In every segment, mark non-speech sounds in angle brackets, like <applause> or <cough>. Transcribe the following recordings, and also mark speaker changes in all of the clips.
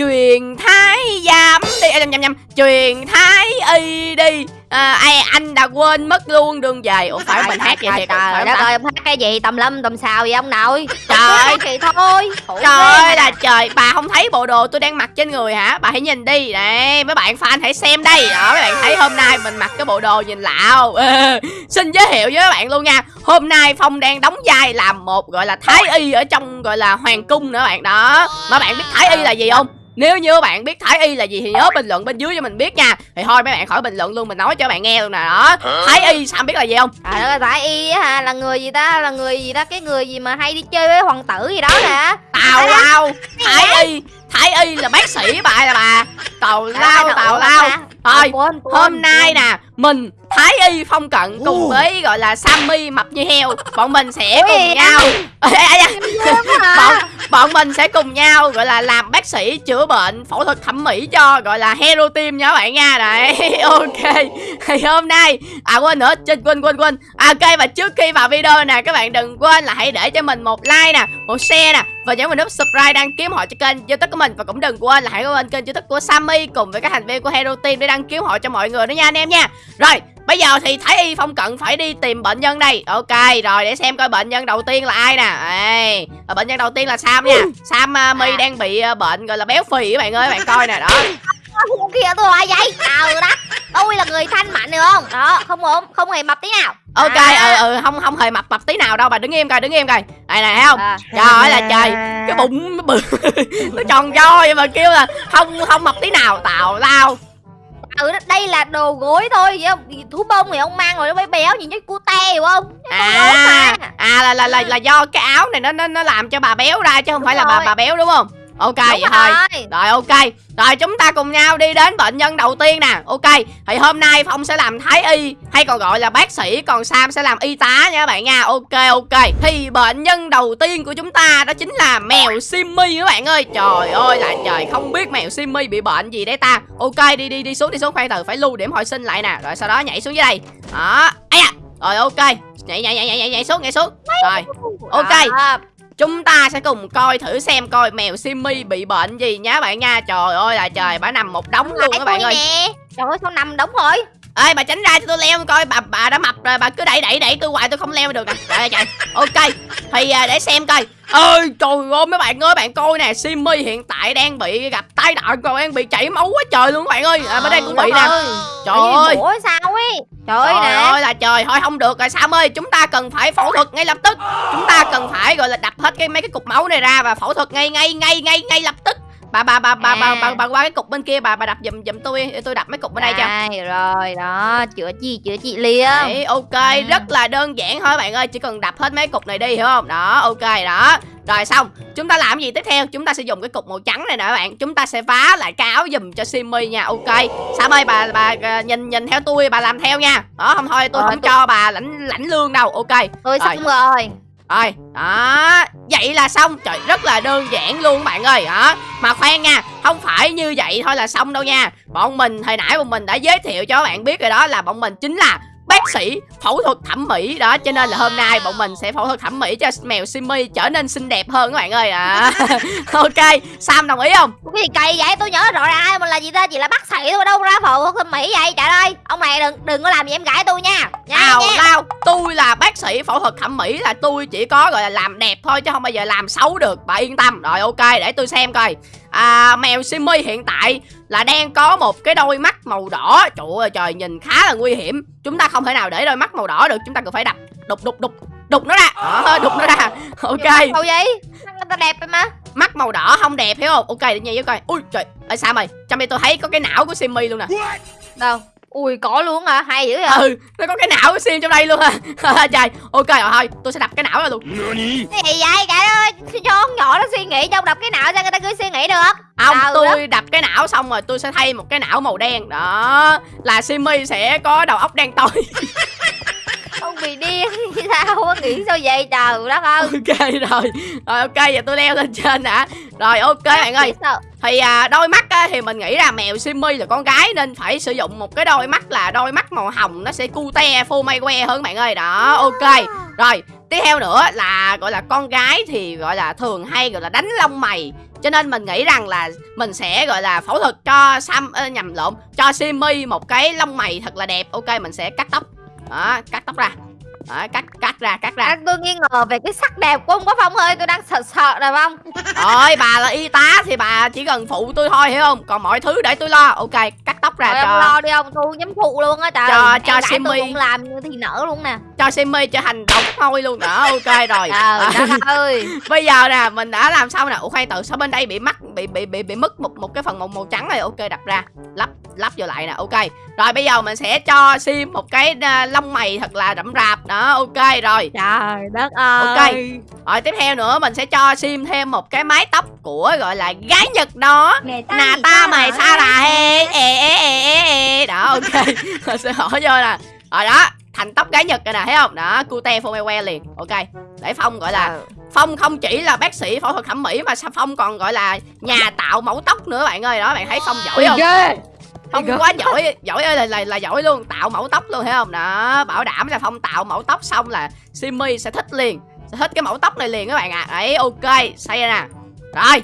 Speaker 1: truyền thái giám đi. À, nhầm nhầm nhầm. Truyền thái y đi. À, ai anh đã quên mất luôn đường về ủa phải mình hát vậy
Speaker 2: trời
Speaker 1: thiệt
Speaker 2: trời đất ơi ông hát cái gì? Tầm lâm tầm xào vậy ông nội?
Speaker 1: Trời
Speaker 2: vậy thôi.
Speaker 1: Trời ơi là trời. Bà không thấy bộ đồ tôi đang mặc trên người hả? Bà hãy nhìn đi. Này mấy bạn fan hãy xem đây. Đó mấy bạn thấy hôm nay mình mặc cái bộ đồ nhìn lạ không Ờ, Xin giới thiệu với các bạn luôn nha. Hôm nay Phong đang đóng vai làm một gọi là thái y Ở trong gọi là hoàng cung nữa bạn. Đó Mà bạn biết thái y là gì không nếu như các bạn biết Thái Y là gì thì nhớ bình luận bên dưới cho mình biết nha. Thì thôi mấy bạn khỏi bình luận luôn Mình nói cho bạn nghe luôn nè đó. Thái Y sao biết là gì không?
Speaker 2: Trời ơi, tại y á hả, là người gì ta, là người gì ta, cái người gì mà hay đi chơi với hoàng tử gì đó nè.
Speaker 1: Tào lao Thái Y Thái Y là bác sĩ bà là bà. Tào lao tào lao. Thôi Hôm nay nè Mình Thái Y Phong Cận cùng với gọi là Sammy mập như heo. Bọn mình sẽ
Speaker 2: Ủa
Speaker 1: cùng nhau. <laughs> <laughs> Bọn, bọn mình sẽ cùng nhau gọi là làm bác sĩ chữa bệnh phẫu thuật thẩm mỹ cho gọi là hero team nha các bạn nha. Đấy <laughs> ok. Thì hôm nay à quên nữa trên quên quên quên. À, ok và trước khi vào video nè các bạn đừng quên là hãy để cho mình một like nè một share nè và nhấn vào nút subscribe đăng ký họ cho kênh youtube của mình. Và cũng đừng quên là hãy có bên kênh youtube của Sammy cùng với các thành viên của hero team để đăng ký họ cho mọi người nữa nha anh em nha. Rồi Bây giờ thì Thái Y Phong Cận phải đi tìm bệnh nhân đây. Ok rồi để xem coi bệnh nhân đầu tiên là ai nè. Ê, Bệnh nhân đầu tiên là Sam nha. Sam uh, My đang bị uh, bệnh gọi là béo phì các bạn ơi bạn coi nè đó.
Speaker 2: Kia tôi hỏi vậy? Trời đất Tôi là người thanh mạnh được không? Đó không ổn Không hề mập tí nào.
Speaker 1: Ok
Speaker 2: À.
Speaker 1: ừ ừ không không hề mập mập tí nào đâu bà đứng im coi đứng im coi. Đây nè thấy không?
Speaker 2: À.
Speaker 1: Trời ơi là trời Cái bụng nó <laughs> bự Nó tròn vo vậy mà kêu là không không mập tí nào Tào lao
Speaker 2: Ừ đây là đồ gối thôi vậy không Thú bông thì ông mang rồi nó mới béo nhìn như cute hiểu không
Speaker 1: À
Speaker 2: mà.
Speaker 1: à là là là, là do cái áo này nó nó nó làm cho bà béo ra chứ không
Speaker 2: Đúng
Speaker 1: phải là bà
Speaker 2: rồi.
Speaker 1: bà béo đúng không Ok
Speaker 2: Đúng
Speaker 1: vậy thôi.
Speaker 2: rồi.
Speaker 1: Rồi ok. Rồi chúng ta cùng nhau đi đến bệnh nhân đầu tiên nè. Ok Thì hôm nay Phong sẽ làm thái y Hay còn gọi là bác sĩ Còn Sam sẽ làm y tá nha các bạn nha. Ok ok. Thì bệnh nhân đầu tiên của chúng ta Đó chính là mèo Simmy các bạn ơi. Trời ơi là trời Không biết mèo Simmy bị bệnh gì đấy ta. Ok đi đi đi xuống đi xuống khoan từ Phải lưu điểm hồi sinh lại nè. Rồi sau đó nhảy xuống dưới đây. Đó. Ây da. Rồi ok. Nhảy nhảy nhảy nhảy nhảy, nhảy xuống nhảy xuống. Rồi. Ok. Chúng ta sẽ cùng coi thử xem coi mèo Simmy bị bệnh gì nhá bạn nha. Trời ơi là trời bà nằm một đống luôn các bạn ơi.
Speaker 2: nè. Trời ơi sao nằm đóng rồi
Speaker 1: Ê bà tránh ra cho tôi leo coi bà bà đã mập rồi bà cứ đẩy đẩy đẩy tôi hoài tôi không leo được nè Trời ơi trời. Ok Thì à, để xem coi. Ơi trời ơi mấy bạn ơi bạn coi nè Simmy hiện tại đang bị gặp tai nạn rồi đang bị chảy máu quá trời luôn các bạn ơi. À, bên đây cũng bị nè. Trời ơi.
Speaker 2: Ủa sao ấy? Trời ơi
Speaker 1: Trời
Speaker 2: nè.
Speaker 1: ơi là trời thôi không được rồi Sam ơi Chúng ta cần phải phẫu thuật ngay lập tức. Chúng ta cần phải gọi là đập hết cái mấy cái cục máu này ra Và phẫu thuật ngay ngay ngay ngay ngay lập tức Bà bà bà bà bà,
Speaker 2: À.
Speaker 1: bà, bà qua cái cục bên kia bà bà đập giùm giùm tôi tôi đập mấy cục bên đây cho.
Speaker 2: Rồi đó chữa chi chữa trị liền
Speaker 1: Đấy, ok
Speaker 2: Ừ.
Speaker 1: rất là đơn giản thôi bạn ơi chỉ cần đập hết mấy cục này đi hiểu không? Đó ok đó. Rồi xong chúng ta làm gì tiếp theo? Chúng ta sẽ dùng cái cục màu trắng này nè các bạn. Chúng ta sẽ vá lại cái áo giùm cho Simmy nha ok. Sam ơi bà bà à, nhìn nhìn theo tôi bà làm theo nha. Đó không thôi tôi
Speaker 2: Rồi,
Speaker 1: không
Speaker 2: tôi-
Speaker 1: cho bà lãnh lãnh lương đâu ok.
Speaker 2: Tôi xong rồi
Speaker 1: rồi, đó, vậy là xong. Trời, rất là đơn giản luôn bạn ơi đó. Mà khoan nha, không phải như vậy thôi là xong đâu nha. Bọn mình, hồi nãy bọn mình đã giới thiệu cho các bạn biết rồi đó Là bọn mình chính là bác sĩ phẫu thuật thẩm mỹ. Đó Cho nên là hôm nay bọn mình sẽ phẫu thuật thẩm mỹ cho mèo Simmy trở nên xinh đẹp hơn các bạn ơi. À. <laughs> Ok, Sam đồng ý không?
Speaker 2: cái gì kỳ vậy? Tôi nhớ rõ ràng mình là gì ta? Chỉ là bác sĩ thôi đâu ra phẫu thuật thẩm mỹ vậy. Trời ơi ông này đừng đừng có làm gì em gái tôi nha. Nha
Speaker 1: lao, tôi là bác sĩ phẫu thuật thẩm mỹ là tôi chỉ có gọi là làm đẹp thôi chứ không bao giờ làm xấu được. Bà yên tâm. Rồi ok, để tôi xem coi à, Mèo Simmy hiện tại là đang có một cái đôi mắt màu đỏ. Trời ơi trời, nhìn khá là nguy hiểm. Chúng ta không thể nào để đôi mắt màu đỏ được Chúng ta cần phải đập, đục đục đục Đục nó ra, Đó, đục nó ra. <laughs> Ok,
Speaker 2: đâu vậy người ta đẹp mà
Speaker 1: mắt màu đỏ không đẹp hiểu không? Ok, để nhìn với coi. Ui trời, ở sao mày Trong đây tôi thấy có cái não của Simmy luôn nè.
Speaker 2: Đâu ui có luôn hả? Hay dữ vậy?
Speaker 1: Ừ, nó có cái não của Sim trong đây luôn à. <laughs> Trời, ok rồi thôi Tôi sẽ đập cái não ra luôn.
Speaker 2: Cái gì vậy? Trời ơi cho con nhỏ nó suy nghĩ trong đập cái não sao người ta cứ suy nghĩ được.
Speaker 1: Không,
Speaker 2: Sao
Speaker 1: tôi đập cái não xong rồi tôi sẽ thay một cái não màu đen. Đó Là Simmy sẽ có đầu óc đen tối. <laughs>
Speaker 2: Ông bị điên <laughs> sao á nghĩ sao vậy? Trời đất ơi.
Speaker 1: Ok rồi Rồi ok giờ tôi leo lên trên đã. Rồi ok bạn ơi.
Speaker 2: Sao?
Speaker 1: Thì à, đôi mắt á, thì mình nghĩ là mèo Simmy là con gái Nên phải sử dụng một cái đôi mắt là đôi mắt màu hồng Nó sẽ cute phô may que hơn bạn ơi. Đó ok. Rồi tiếp theo nữa là gọi là con gái thì gọi là thường hay gọi là đánh lông mày. Cho nên mình nghĩ rằng là mình sẽ gọi là phẫu thuật cho Sam ơ, nhầm lộn cho Simi một cái lông mày thật là đẹp. Ok mình sẽ cắt tóc. Đó cắt tóc ra đó, cắt cắt ra cắt ra.
Speaker 2: À, tôi nghi ngờ về cái sắc đẹp của ông có Phong ơi Tôi đang sợ sợ nè Phong
Speaker 1: Rồi bà là y tá thì bà chỉ cần phụ tôi thôi hiểu không? Còn mọi thứ để tôi lo. Ok cắt tóc ra
Speaker 2: Rồi ông
Speaker 1: cho
Speaker 2: lo đi ông Tôi nhắm phụ luôn á trời.
Speaker 1: Cho-
Speaker 2: Em
Speaker 1: cho
Speaker 2: cũng làm như thì nở luôn nè
Speaker 1: cho Simmy thành đầu cắt môi luôn. Đó ok rồi. <laughs> À,
Speaker 2: đất ơi.
Speaker 1: Bây giờ nè mình đã làm xong nè. Ủa khoan từ sao bên đây bị mắc bị bị bị bị mất một một cái phần màu màu trắng này. Ok đặt ra. Lắp lắp vô lại nè. Ok. Rồi bây giờ mình sẽ cho sim một cái à, lông mày thật là đậm rạp. Đó ok rồi.
Speaker 2: Trời đất ơi.
Speaker 1: Ok. rồi tiếp theo nữa mình sẽ cho sim thêm một cái mái tóc của gọi là gái nhật đó. Nà ta mày sa là he ê ê ê ê ê đó ok. <laughs> Mình sẽ hỏi vô nè. Rồi đó thành tóc gái nhật rồi nè thấy không? Đó cute que liền. Ok để phong gọi là
Speaker 2: Trời.
Speaker 1: phong không chỉ là bác sĩ phẫu thuật thẩm mỹ mà sao phong còn gọi là nhà tạo mẫu tóc nữa bạn ơi. Đó bạn thấy phong giỏi không? phong quá giỏi giỏi ơi là, là là giỏi luôn tạo mẫu tóc luôn thấy không? Đó bảo đảm là phong tạo mẫu tóc xong là simi sẽ thích liền sẽ thích cái mẫu tóc này liền các bạn ạ. À. đấy ok xây ra nè. Rồi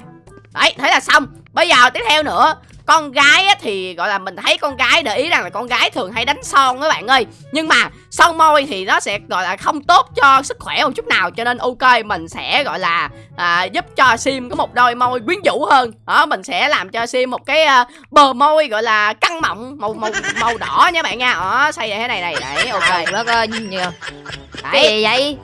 Speaker 1: đấy thế là xong. Bây giờ tiếp theo nữa con gái á, thì gọi là mình thấy con gái để ý rằng là con gái thường hay đánh son các bạn ơi. Nhưng mà son môi thì nó sẽ gọi là không tốt cho sức khỏe một chút nào cho nên ok mình sẽ gọi là à, giúp cho sim có một đôi môi quyến rũ hơn. Đó mình sẽ làm cho sim một cái à, bờ môi gọi là căng mọng màu màu màu đỏ nha bạn nha. Đó xây thế này này. Đấy ok.
Speaker 2: Trời đất ơi nhiều. Cái gì vậy?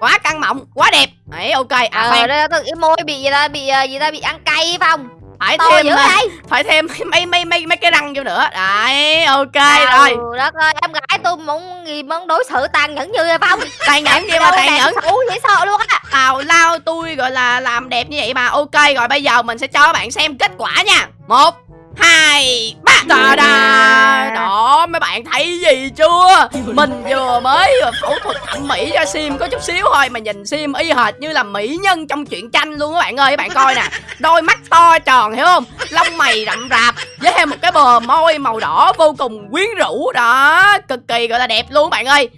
Speaker 1: Quá căng mọng quá đẹp. Đấy ok. À
Speaker 2: Ờ
Speaker 1: khoan
Speaker 2: môi bị gì ta? Bị ờ, gì ta? Bị ăn cay phải không
Speaker 1: phải
Speaker 2: To
Speaker 1: thêm à,
Speaker 2: vậy?
Speaker 1: Phải thêm mấy mấy mấy mấy cái răng vô nữa. Đấy ok
Speaker 2: Trời
Speaker 1: rồi.
Speaker 2: đất ơi em gái tôi muốn gì muốn đối xử tàn nhẫn như vậy Phong <laughs>
Speaker 1: tàn nhẫn gì mà tàn nhẫn?
Speaker 2: xấu dễ sợ luôn á.
Speaker 1: Tào lao tôi gọi là làm đẹp như vậy mà. Ok rồi bây giờ mình sẽ cho các bạn xem kết quả nha. Một hai ta da đó mấy bạn thấy gì chưa? Mình vừa mới phẫu thuật thẩm mỹ cho sim có chút xíu thôi mà nhìn sim y hệt như là mỹ nhân trong truyện tranh luôn các bạn ơi các bạn coi nè. Đôi mắt to tròn hiểu không? Lông mày rậm rạp với thêm một cái bờ môi màu đỏ vô cùng quyến rũ. Đó cực kỳ gọi là đẹp luôn các bạn ơi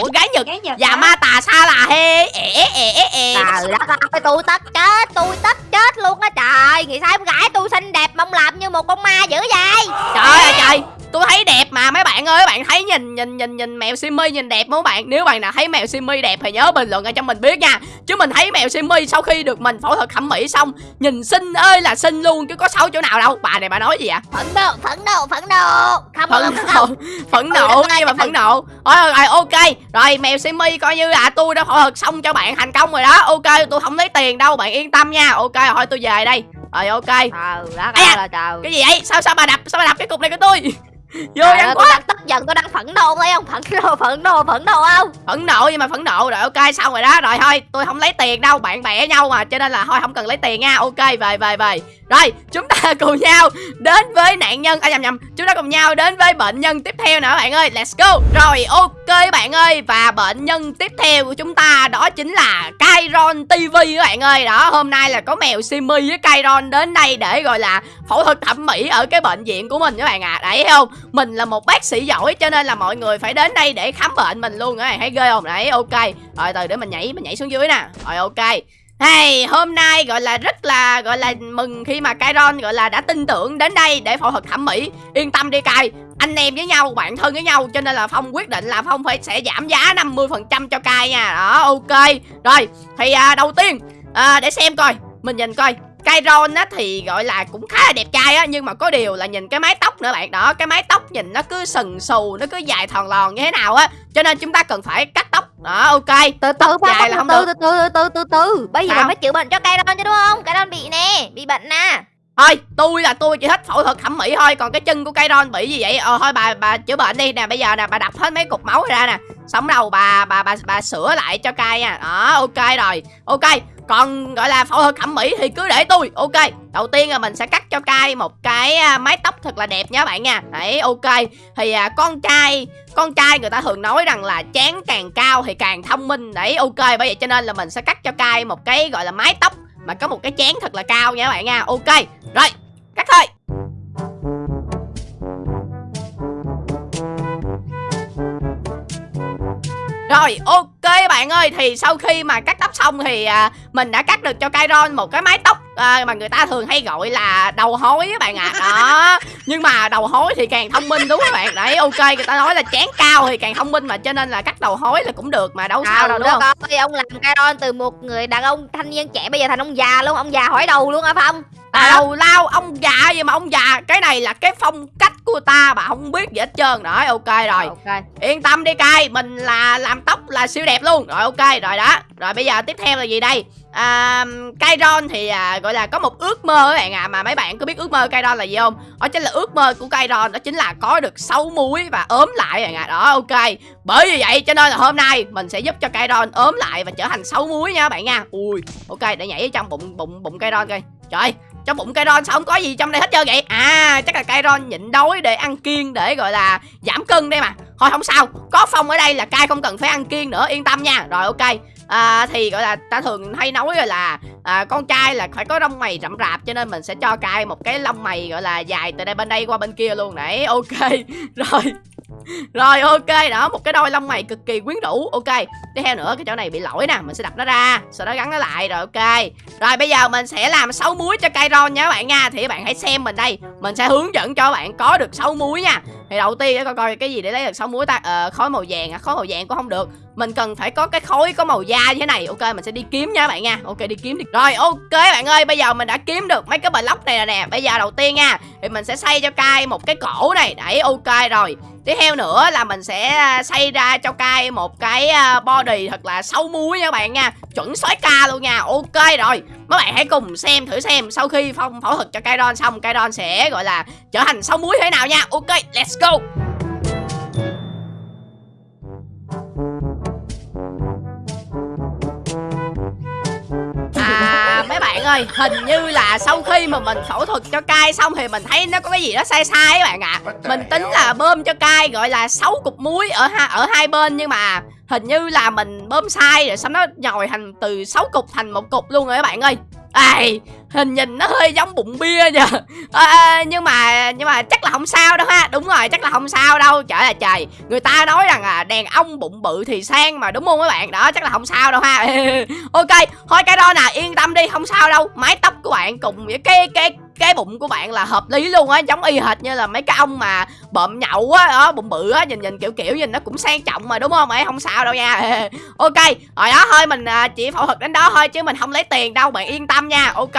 Speaker 1: của gái nhật. Và ma tà sa là hê ẻ ẻ ẻ ẻ.
Speaker 2: Trời đất ơi tôi tất chết tôi tất chết luôn á. Trời Nghĩ sao em gái tôi xinh đẹp mong làm như một con ma dữ vậy.
Speaker 1: Trời ơi trời tôi thấy đẹp mà mấy bạn ơi bạn thấy nhìn nhìn nhìn nhìn mèo Simmy nhìn đẹp không các bạn? Nếu bạn nào thấy mèo Simmy đẹp thì nhớ bình luận ở cho mình biết nha. Chứ mình thấy mèo Simmy sau khi được mình phẫu thuật thẩm mỹ xong nhìn xinh ơi là xinh luôn chứ có xấu chỗ nào đâu. Bà này bà nói gì ạ
Speaker 2: Phẫn nộ phẫn nộ phẫn nộ. Không
Speaker 1: phẫn nộ phẫn nộ
Speaker 2: rồi,
Speaker 1: mà phẫn nộ. rồi, rồi ok. Rồi mèo Simmy coi như là tôi đã phẫu thuật xong cho bạn thành công rồi đó. Ok tôi không lấy tiền đâu bạn yên tâm nha. Ok thôi tôi về đây. Rồi ok.
Speaker 2: Trời đất ơi trời.
Speaker 1: cái gì vậy? Sao sao bà đập sao bà đập cái cục này của tôi vô
Speaker 2: ơi,
Speaker 1: ăn quá.
Speaker 2: đang tức giận tôi đang phẫn nộ thấy không? Phẫn nộ phẫn nộ phẫn nộ không?
Speaker 1: Phẫn nộ nhưng mà phẫn nộ. Rồi ok xong rồi đó. Rồi thôi tôi không lấy tiền đâu. Bạn bè nhau mà cho nên là thôi không cần lấy tiền nha. Ok về về về rồi, chúng ta cùng nhau đến với nạn nhân. À nhầm nhầm. Chúng ta cùng nhau đến với bệnh nhân tiếp theo nữa, bạn ơi. Let's go. Rồi, ok, bạn ơi. Và bệnh nhân tiếp theo của chúng ta đó chính là Kairon TV các bạn ơi. Đó, hôm nay là có mèo Simi với Kairon đến đây để gọi là phẫu thuật thẩm mỹ ở cái bệnh viện của mình các bạn à đấy không? Mình là một bác sĩ giỏi, cho nên là mọi người phải đến đây để khám bệnh mình luôn các bạn thấy ghê không? Đấy, ok. Rồi, từ để mình nhảy mình nhảy xuống dưới nè. Rồi, ok. Hey, hôm nay gọi là rất là gọi là mừng khi mà Kairon gọi là đã tin tưởng đến đây để phẫu thuật thẩm mỹ. Yên tâm đi Kai, anh em với nhau, bạn thân với nhau cho nên là Phong quyết định là Phong phải sẽ giảm giá 50% cho Kai nha. Đó, ok. Rồi, thì à, đầu tiên à, để xem coi, mình nhìn coi Kairon á thì gọi là cũng khá là đẹp trai á nhưng mà có điều là nhìn cái mái tóc nữa bạn đó cái mái tóc nhìn nó cứ sừng sù nó cứ dài thòn lòn như thế nào á cho nên chúng ta cần phải cắt tóc đó ok.
Speaker 2: Từ từ Phong
Speaker 1: Dài là
Speaker 2: từ
Speaker 1: không
Speaker 2: từ
Speaker 1: được.
Speaker 2: từ từ từ từ từ bây giờ mình mới chữa bệnh cho cây don chứ đúng không? Cây don bị nè bị bệnh nè.
Speaker 1: Thôi tôi là tôi chỉ thích phẫu thuật thẩm mỹ thôi. Còn cái chân của Kairon bị gì vậy? Ờ thôi bà bà chữa bệnh đi. Nè bây giờ nè bà đập hết mấy cục máu ra nè. Sống đầu bà bà bà bà sửa lại cho cai nha. Đó ok rồi. Ok còn gọi là phẫu thuật thẩm mỹ thì cứ để tôi. Ok đầu tiên là mình sẽ cắt cho cai một cái à, mái tóc thật là đẹp nha bạn nha. Đấy ok. Thì à, con trai con trai người ta thường nói rằng là chán càng cao thì càng thông minh. Đấy ok. Bởi vậy cho nên là mình sẽ cắt cho cai một cái gọi là mái tóc mà có một cái chán thật là cao nha bạn nha. Ok rồi cắt thôi. Rồi ok bạn ơi Thì sau khi mà cắt tóc xong thì à, Mình đã cắt được cho Kairon một cái mái tóc à, mà người ta thường hay gọi là đầu hối các bạn ạ. À. đó. Nhưng mà đầu hối thì càng thông minh đúng không các bạn? Đấy ok người ta nói là chán cao thì càng thông minh mà cho nên là cắt đầu hối là cũng được mà đâu sao đâu đúng không?
Speaker 2: ơi, ông làm Caron từ một người đàn ông thanh niên trẻ bây giờ thành ông già luôn ông già hỏi đầu luôn hả phong
Speaker 1: Tào lao ông già gì mà ông già? Cái này là cái phong cách của ta Bà không biết gì hết trơn. Rồi ok rồi. Okay. Yên tâm đi cay Mình là làm tóc là siêu đẹp luôn. Rồi ok rồi đó. Rồi bây giờ tiếp theo là gì đây? À, Kairon thì à, gọi là có một ước mơ các bạn ạ à, Mà mấy bạn có biết ước mơ Kairon là gì không? Đó chính là ước mơ của Kairon Đó chính là có được 6 muối và ốm lại bạn ạ. À. Đó ok. Bởi vì vậy cho nên là hôm nay Mình sẽ giúp cho Kairon ốm lại và trở thành 6 muối nha các bạn nha. Ui ok để nhảy trong bụng bụng bụng Kairon coi. Trời trong bụng Kairon sao không có gì trong đây hết trơn vậy? À chắc là Kairon nhịn đói để ăn kiêng để gọi là giảm cân đây mà. Thôi không sao Có Phong ở đây là cai không cần phải ăn kiêng nữa Yên tâm nha. Rồi ok. À, thì gọi là ta thường hay nói rồi là à, con trai là phải có lông mày rậm rạp cho nên mình sẽ cho cai một cái lông mày gọi là dài từ đây bên đây qua bên kia luôn. Nãy ok. <laughs> Rồi rồi ok đó một cái đôi lông mày cực kỳ quyến rũ. Ok tiếp theo nữa cái chỗ này bị lỗi nè mình sẽ đập nó ra sau đó gắn nó lại rồi ok. Rồi bây giờ mình sẽ làm sáu muối cho cây ron nha các bạn nha. Thì các bạn hãy xem mình đây mình sẽ hướng dẫn cho bạn có được sáu muối nha. Thì đầu tiên để coi coi cái gì để lấy được sáu muối ta ờ, khối màu vàng à khối màu vàng cũng không được. Mình cần phải có cái khối có màu da như thế này. Ok mình sẽ đi kiếm nha các bạn nha. Ok đi kiếm đi. Rồi ok bạn ơi bây giờ mình đã kiếm được mấy cái block này rồi nè. Bây giờ đầu tiên nha thì mình sẽ xây cho cai một cái cổ này. Đấy ok rồi tiếp theo nữa là mình sẽ à, xây ra cho cai một cái à, body thật là sâu muối nha các bạn nha. Chuẩn sói ca luôn nha. Ok rồi. Mấy bạn hãy cùng xem thử xem sau khi phong phẫu thuật cho Kairon xong, Kairon sẽ, gọi là, trở thành sâu muối thế nào nha. Ok, let's go. Ơi hình như là sau khi mà mình phẫu thuật cho cai xong thì mình thấy nó có cái gì đó sai sai các bạn ạ à. mình tính là bơm cho cai gọi là 6 cục muối ở ha ở hai bên nhưng mà hình như là mình bơm sai rồi xong nó nhồi thành từ 6 cục thành một cục luôn rồi các bạn ơi Ai, hình nhìn nó hơi giống bụng bia nha à, nhưng mà nhưng mà chắc là không sao đâu ha. Đúng rồi chắc là không sao đâu. Trời là trời. Người ta nói rằng là đàn ông bụng bự thì sang mà đúng không các bạn? Đó chắc là không sao đâu ha. <laughs> Ok thôi cái đó nè yên tâm đi không sao đâu. Mái tóc của bạn cùng với cái cái cái bụng của bạn là hợp lý luôn á giống y hệt như là mấy cái ông mà bợm nhậu á đó bụng bự á nhìn nhìn kiểu kiểu nhìn nó cũng sang trọng mà đúng không? Ấy không sao đâu nha. <laughs> Ok rồi đó thôi mình à, chỉ phẫu thuật đến đó thôi chứ mình không lấy tiền đâu bạn yên tâm nha. Ok.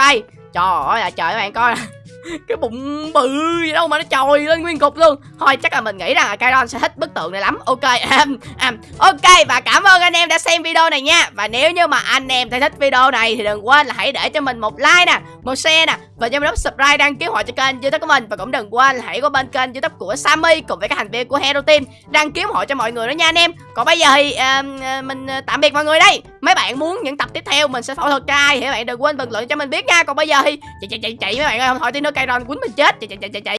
Speaker 1: Trời ơi là trời các bạn coi. <laughs> Cái bụng bự gì đâu mà nó trồi lên nguyên cục luôn. Thôi chắc là mình nghĩ rằng là Kairon sẽ thích bức tượng này lắm. Ok um, um, ok và cảm ơn anh em đã xem video này nha. Và nếu như mà anh em thấy thích video này thì đừng quên là hãy để cho mình một like nè một share nè và nhớ bấm subscribe đăng ký hội cho kênh youtube của mình. Và cũng đừng quên hãy qua bên kênh youtube của Sammy cùng với các thành viên của Hero Team đăng ký hội cho mọi người đó nha anh em. Còn bây giờ thì uh, mình ờ, tạm biệt mọi người đây. Mấy bạn muốn những tập tiếp theo mình sẽ phẫu thuật cho ai thì các bạn đừng quên bình luận cho mình biết nha. Còn bây giờ thì chạy chạy chạy chạy mấy bạn ơi không thôi tí nữa cây ron quýnh mình chết. Chạy chạy chạy chạy chạy